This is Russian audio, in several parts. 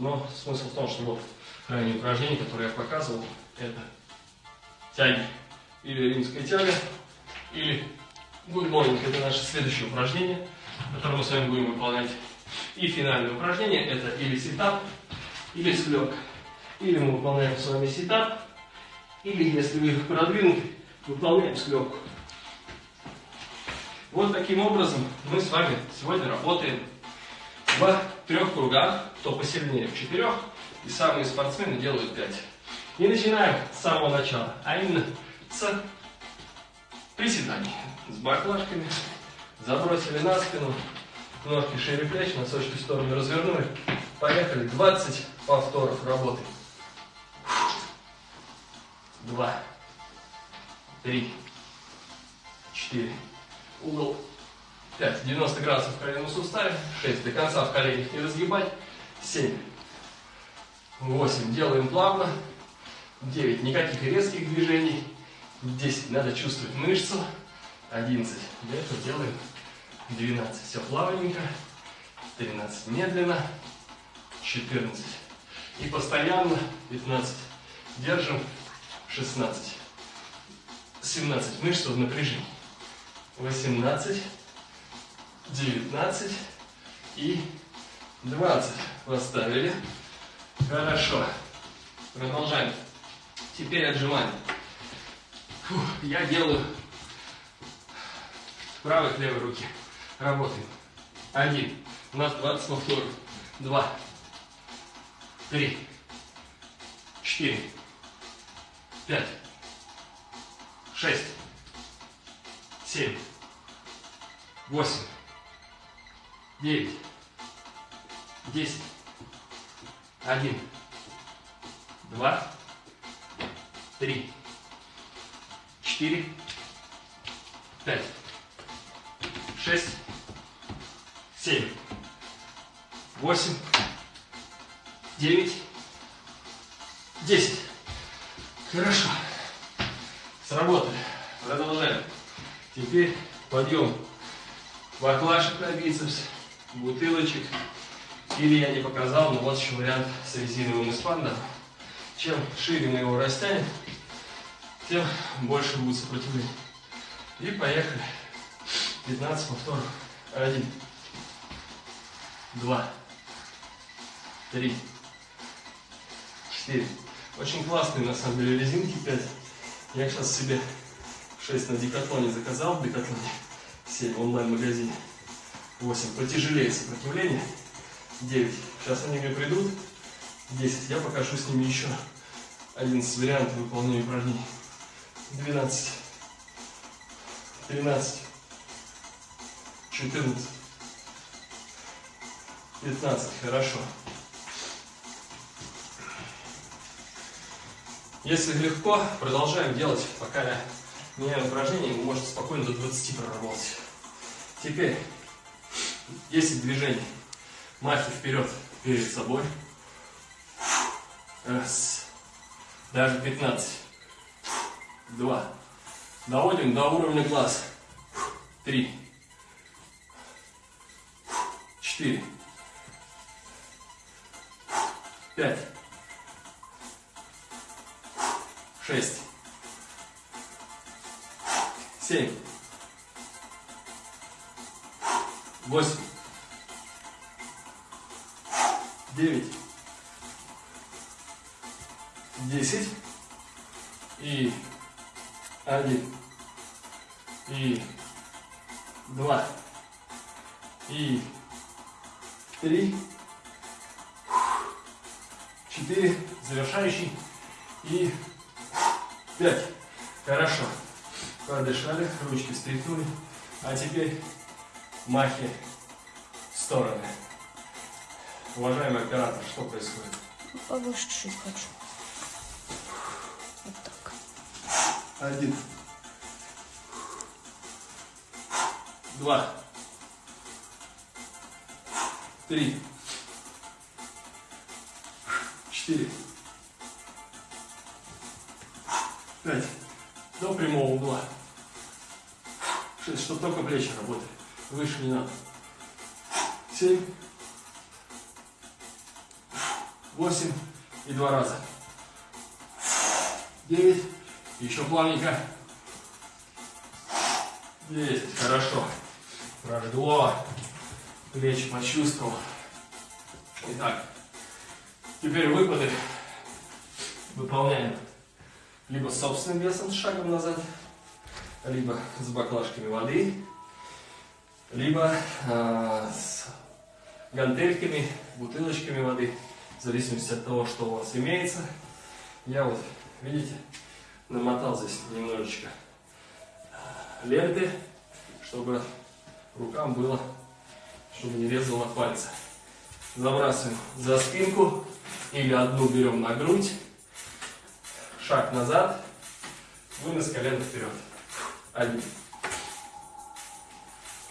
Но смысл в том, что вот крайнее упражнение, которое я показывал, это тяги. Или римская тяга, или good morning. Это наше следующее упражнение, которое мы с вами будем выполнять. И финальное упражнение это или sit-up, или складка. Или мы выполняем с вами sit-up, или если вы продвинуты, выполняем складку. Вот таким образом мы с вами сегодня работаем в трех кругах, кто посильнее? В четырех, и самые спортсмены делают пять. И начинаем с самого начала, а именно с приседаний. С баклажками, забросили на спину, ножки шире плеч, носочки в сторону развернули. Поехали, 20 повторов работы. Два, три, четыре, угол 5, 90 градусов в коленном суставе, 6, до конца в коленях не разгибать, 7, 8, делаем плавно, 9, никаких резких движений, 10, надо чувствовать мышцу, 11, для этого делаем 12, все плавненько, 13, медленно, 14, и постоянно 15, держим. 16, 17, мышцы в напряжении. 18, 19 и 20. Поставили. Хорошо. Продолжаем. Теперь отжимания. Я делаю правой левой руки. Работаем. Один. У нас 20 повторов. Два. Три. Четыре. Пять. Шесть. Семь восемь, девять, десять, один, два, три, четыре, пять, шесть, семь, восемь, девять, десять. Хорошо. Сработали. Продолжаем. Теперь подъем. Баклажек на бицепс, бутылочек. Или я не показал, но вот еще вариант с резиновым эспандом. Чем шире мы его растянем, тем больше будет сопротивление. И поехали. 15 повторов. Один. Два. Три. Четыре. Очень классные на самом деле резинки 5. Я сейчас себе 6 на декатлоне заказал в декатлоне. 7 в онлайн-магазине. 8. Потяжелее сопротивление. 9. Сейчас они мне придут. 10. Я покажу с ними еще 11 вариантов выполнения упражнений. 12. 13. 14. 15. Хорошо. Если легко, продолжаем делать, пока я меняю упражнение, вы можете спокойно до 20 проработать. Теперь 10 движений. Махи вперед, перед собой. Раз. Даже 15. Два. Доводим до уровня глаз. Три. Четыре. Пять. Шесть семь, восемь, девять, десять. И один, и два, и три, четыре, завершающий. И пять. Хорошо. Подышали, ручки встряхнули. А теперь махи в стороны. Уважаемый оператор, что происходит? Повыше чуть хочу. Вот так. Один. Два. Три. Четыре. Пять. До прямого угла чтобы только плечи работали. Не надо. Семь. восемь и два раза. Девять. Еще плавненько. Есть, хорошо. Прожгло. Плечи почувствовал. Итак, теперь выпады выполняем либо собственным весом, с шагом назад, либо с баклажками воды, либо э, с гантельками, бутылочками воды, в зависимости от того, что у вас имеется. Я вот, видите, намотал здесь немножечко ленты, чтобы рукам было, чтобы не резало пальцы. Забрасываем за спинку или одну берем на грудь, шаг назад, вынос колена вперед. Один,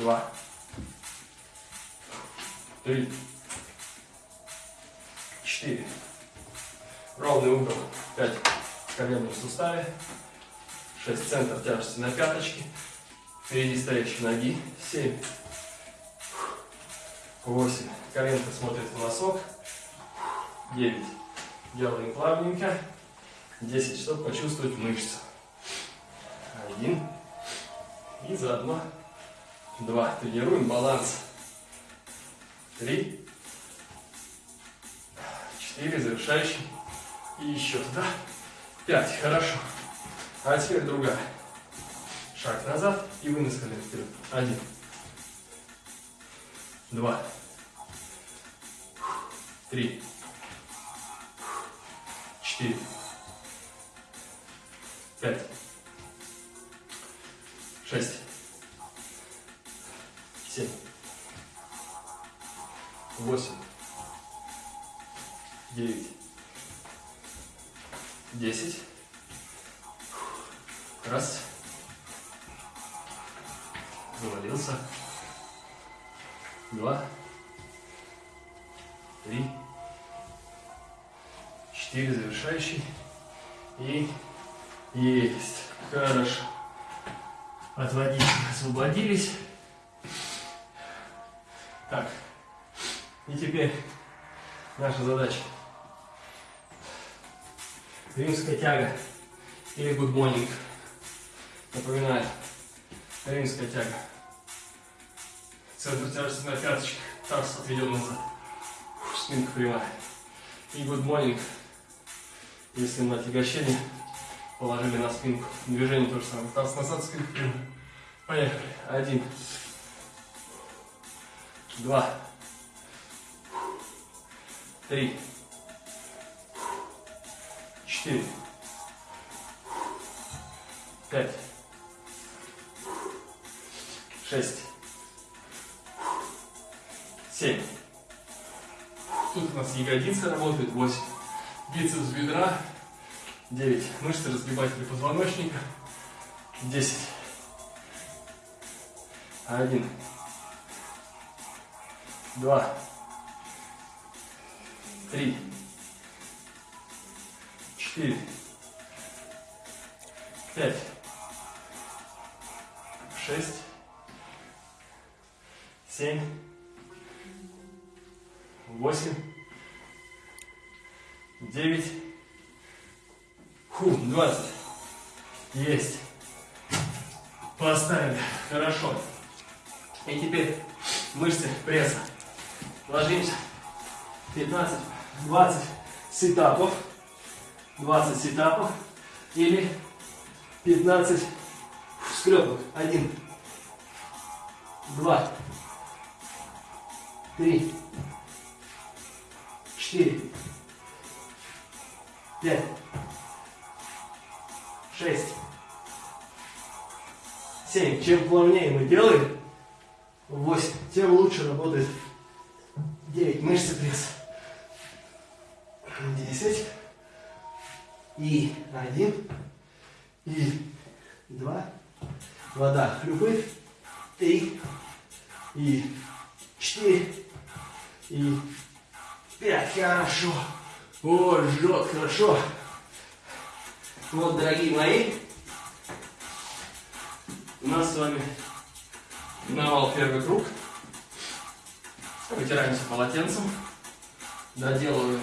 два, три, четыре. Ровный угол, пять в суставе, шесть центр тяжести на пяточке, впереди стоящей ноги, семь, восемь. Коленка смотрит в носок, девять. Делаем плавненько. 10, чтобы почувствовать мышцы. Один. И заодно два. Тренируем баланс. Три. Четыре. Завершающий. И еще туда. Пять. Хорошо. А теперь другая. Шаг назад и вынос колен вперед. Один. Два. Три. Четыре Завалился. Два. Три. Четыре. Завершающий. И есть. Хорошо. Отводить, освободились. Так. И теперь наша задача. Римская тяга или good morning. Напоминаю. Римская тяга. Центр тяжести на пяточках. Таз отведен назад. Спинка прямая. И good morning. Если на отягощение положили на спинку. Движение то же самое. Таз назад, спинку прямо. Поехали. Один. Два. Три. Четыре. Пять. Шесть. Семь. Тут у нас ягодицы работают. Восемь. Бицепс бедра. 9. Мышцы разгибателя позвоночника. 10. 1. 2. 3. 4. 5. 6. 7. 8. 9. Фу, 20. Есть. Поставили. Хорошо. И теперь мышцы пресса. Ложимся. 15, 20 сетапов. 20 сетапов. Или 15 скрепок. Один. Два. Три. Четыре. Пять шесть, семь. Чем плавнее мы делаем, восемь, тем лучше работает девять мышцы пресса. Десять. И один. И два. Вода хлюпает. Три. И четыре. И пять. Хорошо. О, жжет, хорошо. Вот, дорогие мои, у нас с вами навал первый круг. Вытираемся полотенцем, доделываем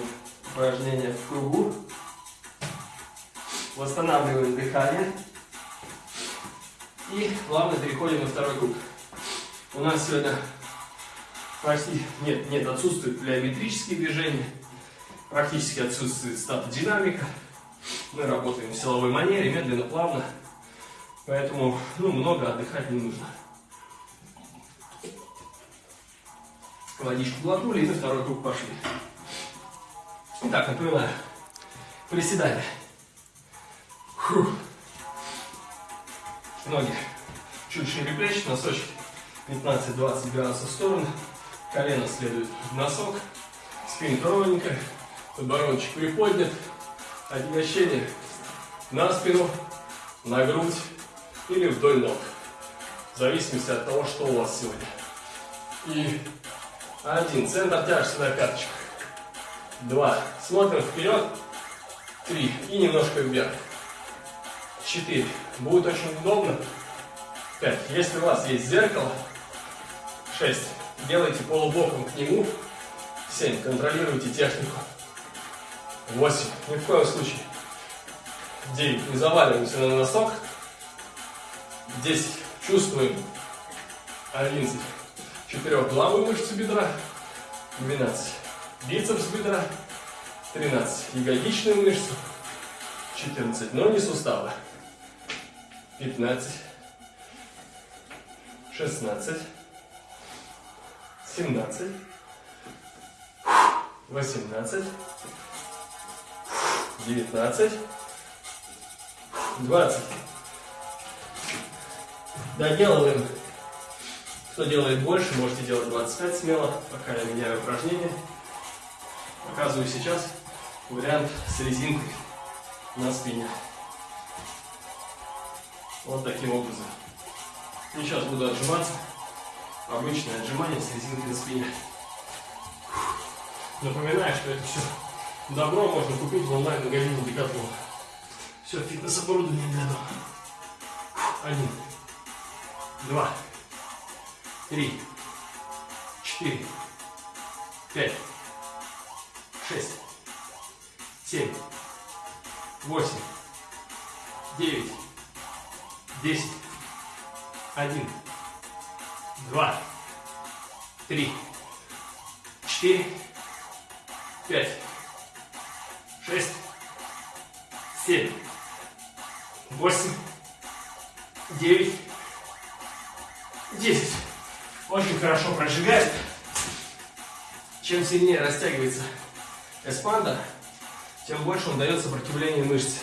упражнение в кругу. Восстанавливаем дыхание. И плавно переходим на второй круг. У нас сегодня почти нет, нет, отсутствует плеометрические движения, практически отсутствует статодинамика. Мы работаем в силовой манере, медленно, плавно, поэтому ну, много отдыхать не нужно. Водичку глотнули и на второй круг пошли. Итак, напоминаю, приседания. Фух. Ноги чуть шире плеч, носочки 15-20 градусов в сторону. Колено следует в носок. Спинка ровненькая. Подбородочек приподнят. Отягощение на спину, на грудь или вдоль ног. В зависимости от того, что у вас сегодня. И один. Центр тяжести на пяточках. Два. Смотрим вперед. Три. И немножко вверх. 4. Будет очень удобно. 5. Если у вас есть зеркало, 6. Делайте полубоком к нему. 7. Контролируйте технику. 8. Ни в коем случае. 9. Не заваливаемся на носок. 10. Чувствуем. 11. Четырехглавую мышцу бедра. 12. Бицепс бедра. 13. Ягодичную мышцу. 14. Ноги суставы. 15, 16, 17, 18, 19, 20. Доделываем. Кто делает больше, можете делать 25 смело, пока я меняю упражнение. Показываю сейчас вариант с резинкой на спине. Вот таким образом. И сейчас буду отжиматься. Обычное отжимание с резинкой на спине. Напоминаю, что это все добро можно купить в онлайн-магазине Decathlon. Все фитнес-оборудование для дома. Один, два, три, четыре, пять, шесть, семь, восемь, девять, десять, один, два, три, четыре, пять, шесть, семь, восемь, девять, десять. Очень хорошо прожигает. Чем сильнее растягивается эспанда, тем больше он дает сопротивление мышц.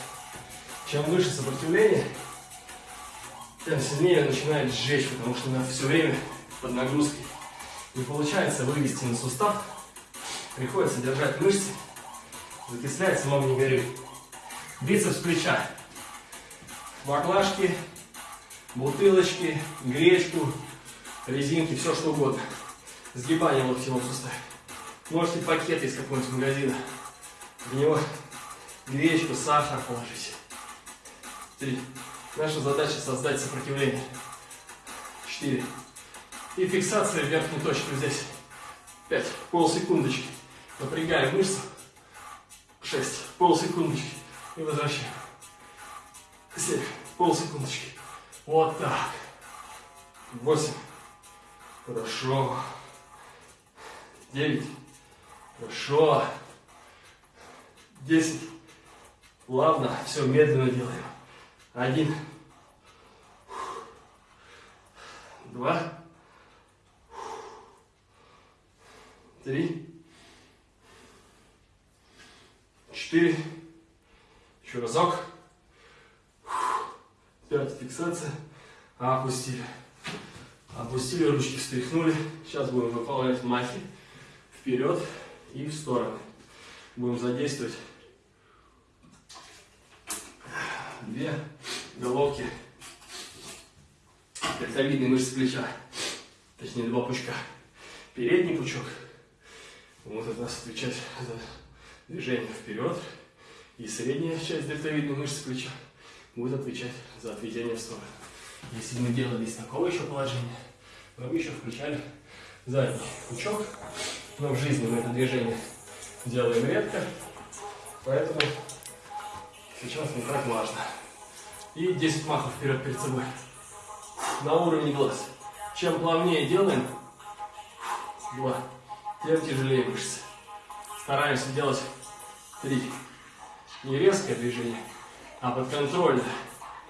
Чем выше сопротивление, тем сильнее начинает сжечь, потому что все время под нагрузкой. Не получается вывести на сустав, приходится держать мышцы, закислять, самому не горюй. Бицепс плеча, баклажки, бутылочки, гречку, резинки, все что угодно. Сгибание локтевого сустава. Можете пакет из какого-нибудь магазина. В него гречку, сахар положить. Три. Наша задача создать сопротивление. 4. И фиксация верхней точки здесь. 5. Полсекундочки. Напрягаем мышцу. 6. Полсекундочки. И возвращаем. 7. Полсекундочки. Вот так. 8. Хорошо. 9. Хорошо. 10. Плавно. Все медленно делаем. Один. Два. Три. Четыре. Еще разок. Пять. Фиксация. Опустили. Опустили, ручки встряхнули. Сейчас будем выполнять махи. Вперед и в стороны. Будем задействовать две головки дельтовидной мышцы плеча, точнее два пучка. Передний пучок может нас отвечать за движение вперед, и средняя часть дельтовидной мышцы плеча будет отвечать за отведение в сторону. Если мы делали из такого еще положения, мы бы еще включали задний пучок, но в жизни мы это движение делаем редко, Поэтому сейчас не так важно. И 10 махов вперед перед собой. На уровне глаз. Чем плавнее делаем, два, тем тяжелее мышцы. Стараемся делать три. Не резкое движение, а подконтрольно.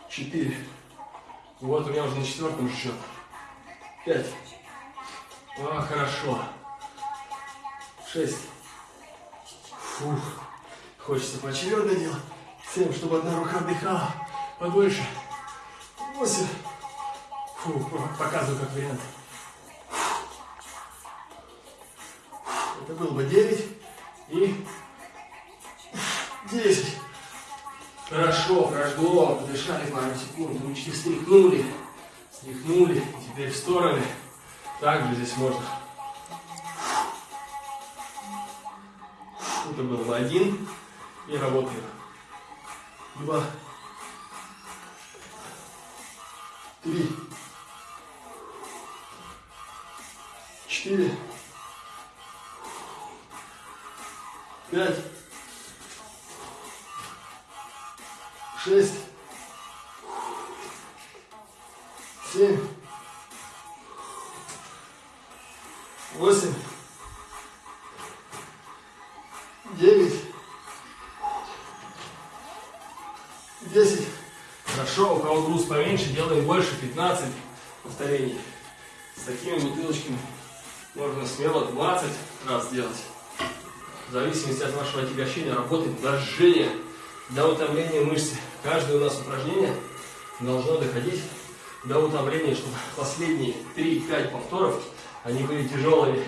Четыре. Вот у меня уже на четвертом счет. Пять. А, хорошо. Шесть. Фух. Хочется поочередно делать. Семь, чтобы одна рука отдыхала подольше. Восемь. Фу, показываю как вариант. Это было бы девять и десять. Хорошо, прошло, подышали пару секунд, ручки встряхнули, встряхнули, теперь в стороны. Также здесь можно. Это был бы один и работаем. Два. Три. Четыре. Пять. Шесть. Семь. Восемь. Девять. Десять. Хорошо, у кого груз поменьше, делаем больше, 15 повторений. С такими бутылочками можно смело 20 раз делать. В зависимости от вашего отягощения работает до жжения, до утомления мышцы. Каждое у нас упражнение должно доходить до утомления, чтобы последние 3-5 повторов, они были тяжелыми.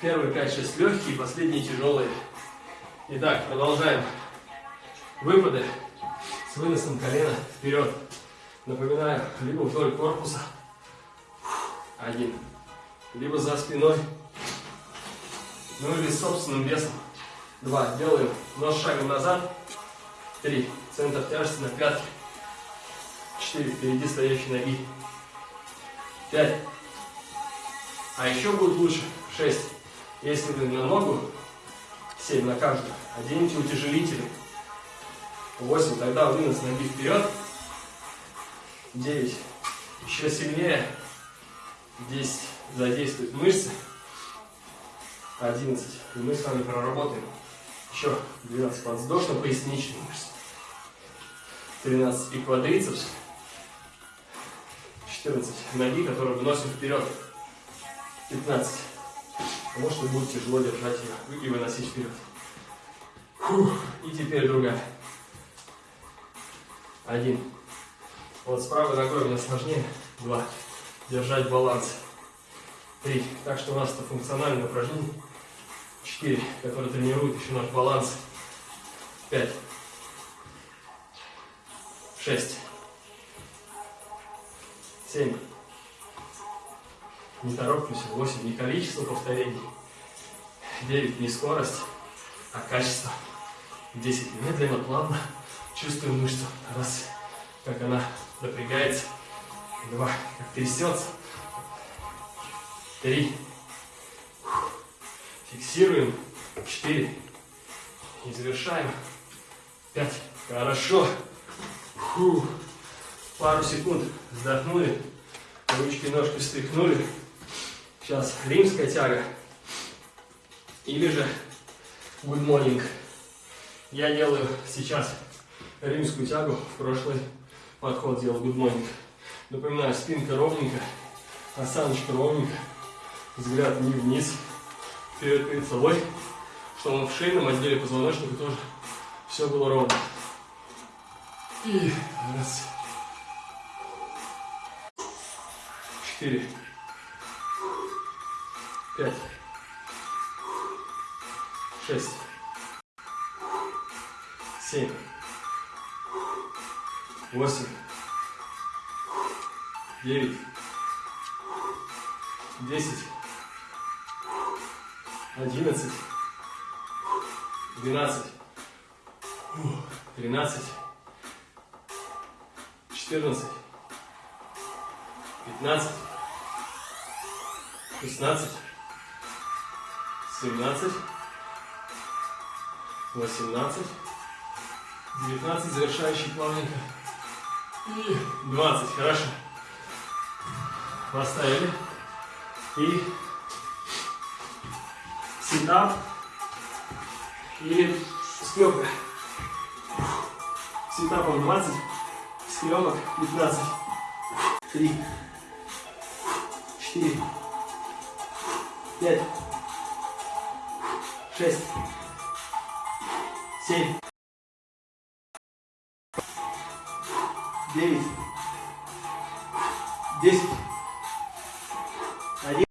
Первые 5-6 легкие, последние тяжелые. Итак, продолжаем. Выпады с выносом колена вперед. Напоминаю, либо вдоль корпуса, один, либо за спиной, ну или собственным весом, два. Делаем нос шагом назад, три, центр тяжести на пятки, четыре, впереди стоящей ноги, пять. А еще будет лучше, шесть. Если вы на ногу, семь на каждую, оденете утяжелители, 8, тогда вынос ноги вперед. 9, еще сильнее. 10, задействуют мышцы. 11, и мы с вами проработаем еще 12 подвздошно-поясничные мышцы. 13, и квадрицепс. 14, ноги, которые выносим вперед. 15, потому что будет тяжело держать ее и выносить вперед. Фух. И теперь другая. Один. Вот с правой ногой у меня сложнее. Два. Держать баланс. Три. Так что у нас это функциональное упражнение. Четыре. Которое тренирует еще наш баланс. Пять. Шесть. Семь. Не торопимся. Восемь. Не количество повторений. Девять. Не скорость, а качество. Десять. Медленно, плавно. Чувствуем мышцу. Раз, как она напрягается. Два, как трясется. Три. Фиксируем. Четыре. И завершаем. Пять. Хорошо. Фу. Пару секунд вздохнули. Ручки, ножки встряхнули. Сейчас римская тяга. Или же good morning. Я делаю сейчас римскую тягу, в прошлый подход делал good morning. Напоминаю, спинка ровненькая, осаночка ровненькая, взгляд не вниз, вперед перед собой, чтобы в шейном отделе позвоночника тоже все было ровно. И раз. Четыре. Пять. Шесть. Семь восемь, девять, десять, одиннадцать, двенадцать, тринадцать, четырнадцать, пятнадцать, шестнадцать, семнадцать, 18, 19, завершающий плавненько. И 20, хорошо. Поставили. И ситап или склепка. Ситапом 20, склепок 15. 3, 4, 5, 6, 7, 9, 10,